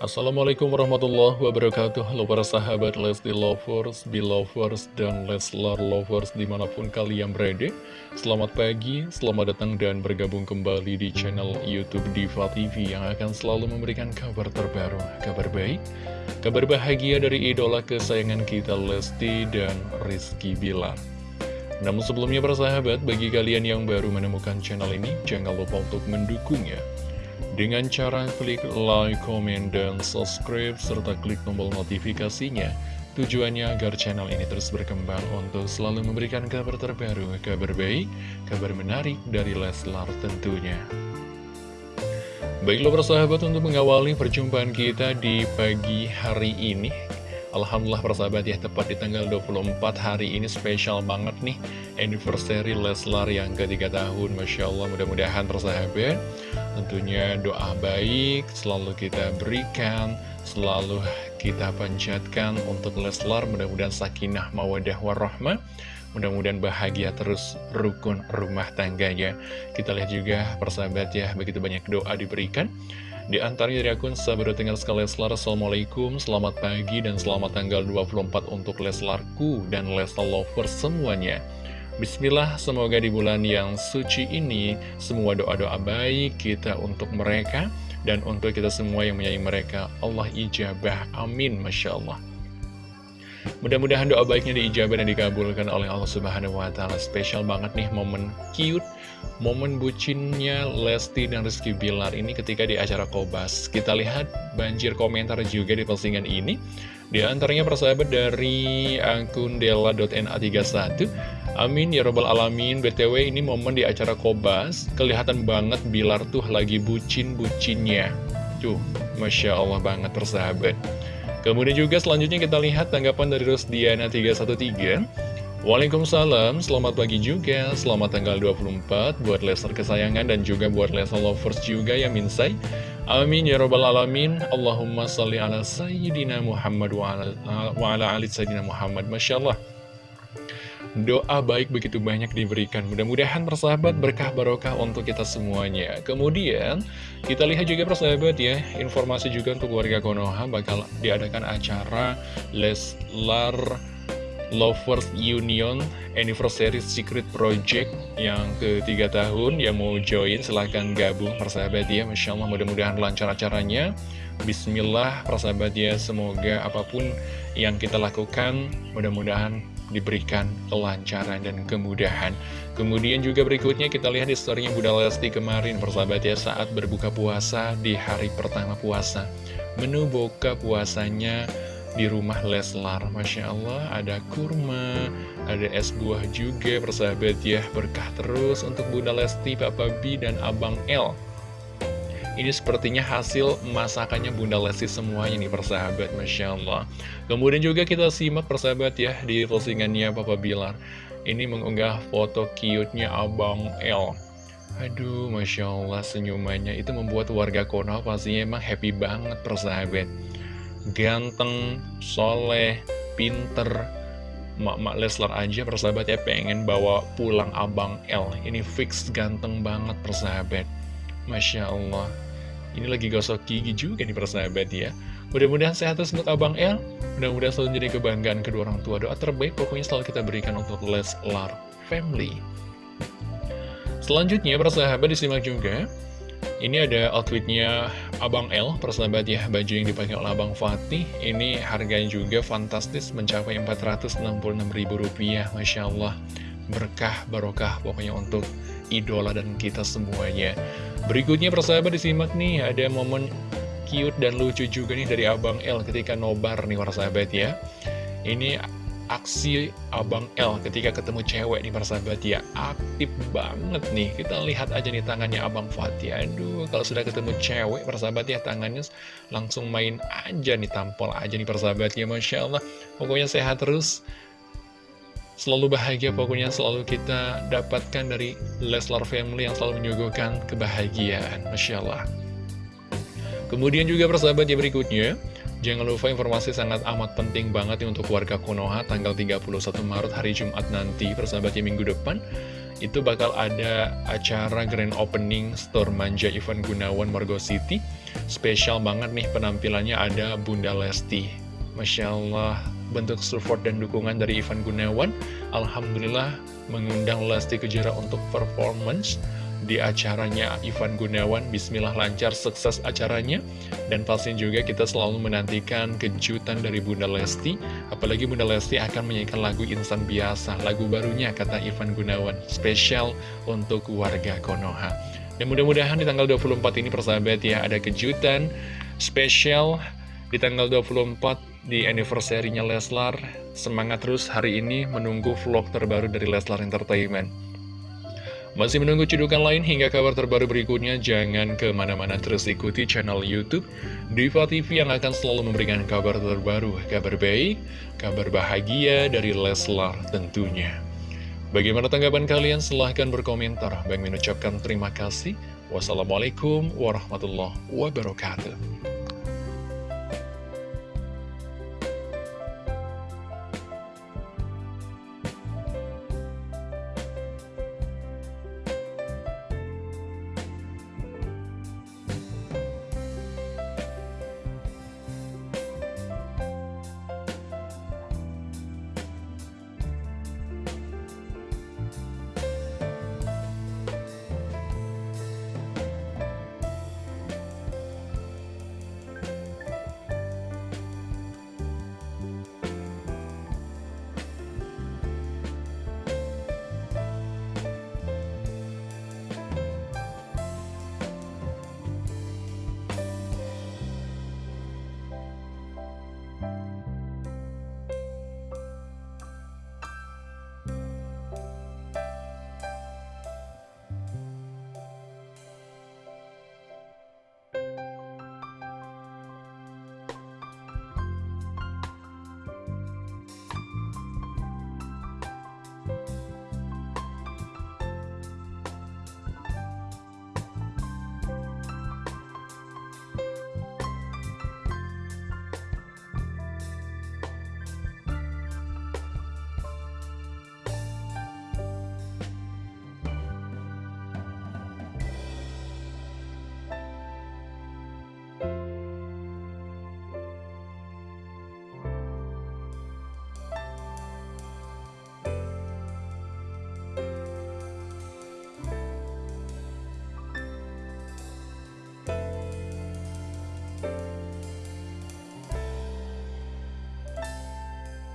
Assalamualaikum warahmatullahi wabarakatuh. Halo para sahabat Lesti Lovers, Belovers, dan Leslar Lovers di mana pun kalian berada. Selamat pagi, selamat datang dan bergabung kembali di channel Youtube Diva TV Yang akan selalu memberikan kabar terbaru, kabar baik Kabar bahagia dari idola kesayangan kita Lesti dan Rizky Bilar. Namun sebelumnya para sahabat, bagi kalian yang baru menemukan channel ini Jangan lupa untuk mendukungnya dengan cara klik like, comment, dan subscribe, serta klik tombol notifikasinya. Tujuannya agar channel ini terus berkembang untuk selalu memberikan kabar terbaru, kabar baik, kabar menarik dari Leslar tentunya. Baiklah persahabat untuk mengawali perjumpaan kita di pagi hari ini Alhamdulillah persahabat ya tepat di tanggal 24 hari ini spesial banget nih Anniversary Leslar yang ketiga tahun. Masya Allah mudah-mudahan persahabat Tentunya doa baik selalu kita berikan Selalu kita panjatkan untuk Leslar. Mudah-mudahan sakinah mawadah warahmah. Mudah-mudahan bahagia terus rukun rumah tangganya. Kita lihat juga persahabat ya begitu banyak doa diberikan. Di antaranya dari akun sahabat tinggal sekali Leslar Assalamualaikum, selamat pagi dan selamat tanggal 24 untuk Leslarku dan Leslar Lovers semuanya Bismillah, semoga di bulan yang suci ini semua doa-doa baik kita untuk mereka dan untuk kita semua yang menyayangi mereka Allah ijabah, amin, Masya Allah Mudah-mudahan doa baiknya diijabah dan dikabulkan oleh Allah Subhanahu wa taala. Spesial banget nih momen cute, momen bucinnya Lesti dan Rizky Bilar ini ketika di acara Kobas. Kita lihat banjir komentar juga di postingan ini. Di antaranya persahabat dari akun dela.na31. Amin ya robbal alamin. BTW ini momen di acara Kobas, kelihatan banget Bilar tuh lagi bucin-bucinnya. Tuh, Masya Allah banget persahabat. Kemudian juga selanjutnya kita lihat tanggapan dari Rosdiana313 Waalaikumsalam, selamat pagi juga, selamat tanggal 24 buat Lester kesayangan dan juga buat Lester lovers juga ya Minsai Amin ya robbal alamin, Allahumma salli ala Sayyidina Muhammad wa ala, wa ala ali Sayyidina Muhammad. Masya Allah. Doa baik begitu banyak diberikan. Mudah-mudahan persahabat berkah barokah untuk kita semuanya. Kemudian kita lihat juga persahabat ya Informasi juga untuk warga Konoha. Bakal diadakan acara Leslar Lovers Union Anniversary Secret Project yang ketiga tahun yang mau join silahkan gabung persahabat ya Masya Allah mudah-mudahan lancar acaranya Bismillah persahabat ya semoga apa pun yang kita lakukan mudah-mudahan diberikan kelancaran dan kemudahan. Kemudian juga berikutnya kita lihat di storynya Bunda Lesti kemarin persahabat ya saat berbuka puasa di hari pertama puasa. Menu buka puasanya di rumah Leslar Masya Allah ada kurma, ada es buah juga persahabat ya Berkah terus untuk Bunda Lesti, Papa B, dan Abang L ini sepertinya hasil masakannya Bunda Lesti semuanya nih persahabat, Masya Allah. Kemudian juga kita simak persahabat ya di postingannya Papa Bilar. Ini mengunggah foto cute-nya Abang L. Aduh, Masya Allah senyumannya itu membuat warga Konoha pastinya emang happy banget persahabat. Ganteng, soleh, pinter, Mak-mak Leslar aja persahabat ya pengen bawa pulang Abang L. Ini fix ganteng banget persahabat. Masya Allah. Ini lagi gosok gigi juga nih persahabat ya. Mudah-mudahan sehat terus untuk Abang El Mudah-mudahan selalu jadi kebanggaan kedua orang tua. Doa terbaik pokoknya selalu kita berikan untuk Leslar Family. Selanjutnya persahabat disimak juga ini ada outfitnya Abang L, persahabat ya, baju yang dipakai oleh Abang Fatih. Ini harganya juga fantastis, mencapai Rp466.000, Masya Allah. Berkah, barokah pokoknya untuk idola dan kita semuanya. Berikutnya persahabat disimak nih, ada momen cute dan lucu juga nih dari Abang L ketika nobar nih persahabat ya. Ini aksi Abang L ketika ketemu cewek nih persahabat ya. Aktif banget nih. Kita lihat aja nih tangannya Abang Fatih. Aduh kalau sudah ketemu cewek persahabat ya Tangannya langsung main aja nih Tampol aja nih persahabat ya Masya Allah. Pokoknya sehat terus. Selalu bahagia pokoknya selalu kita dapatkan dari Leslar Family yang selalu menyuguhkan kebahagiaan. Masya Allah. Kemudian juga persahabat yang berikutnya, jangan lupa informasi sangat amat penting banget nih untuk warga Konoha tanggal 31 Maret hari Jumat nanti persahabat yang minggu depan. itu bakal ada acara grand opening store manja Ivan Gunawan Margo City. Spesial banget nih penampilannya ada Bunda Lesti. Masya Allah, bentuk support dan dukungan dari Ivan Gunawan. Alhamdulillah mengundang Lesti Kejora untuk performance di acaranya Ivan Gunawan. Bismillah lancar, sukses acaranya. Dan pasti juga kita selalu menantikan kejutan dari Bunda Lesti. Apalagi Bunda Lesti akan menyanyikan lagu Insan Biasa, lagu barunya kata Ivan Gunawan. Spesial untuk warga Konoha. Dan mudah-mudahan di tanggal 24 ini persahabat ya ada kejutan spesial di tanggal 24 di anniversary-nya Leslar. Semangat terus hari ini menunggu vlog terbaru dari Leslar Entertainment. Masih menunggu cedukan lain hingga kabar terbaru berikutnya, jangan ke mana-mana terus ikuti channel Youtube Diva TV yang akan selalu memberikan kabar terbaru, kabar baik, kabar bahagia dari Leslar tentunya. Bagaimana tanggapan kalian? Silahkan berkomentar. Bang mengucapkan terima kasih. Wassalamualaikum warahmatullahi wabarakatuh.